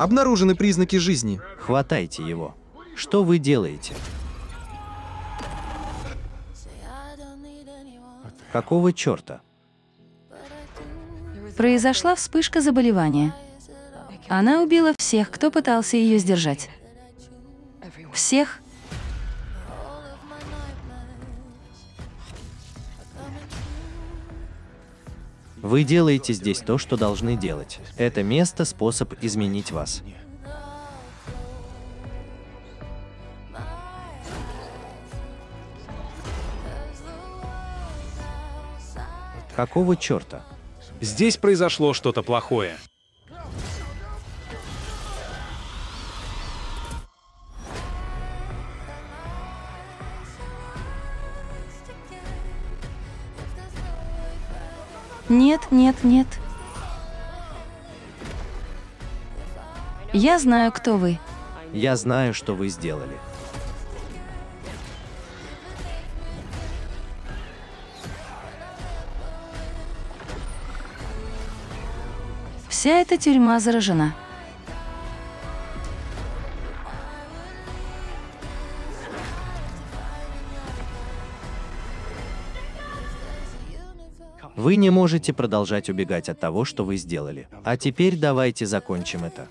Обнаружены признаки жизни. Хватайте его. Что вы делаете? Какого черта? Произошла вспышка заболевания. Она убила всех, кто пытался ее сдержать. Всех. Вы делаете здесь то, что должны делать. Это место — способ изменить вас. Какого черта? Здесь произошло что-то плохое. Нет, нет, нет. Я знаю, кто вы. Я знаю, что вы сделали. Вся эта тюрьма заражена. Вы не можете продолжать убегать от того, что вы сделали. А теперь давайте закончим это.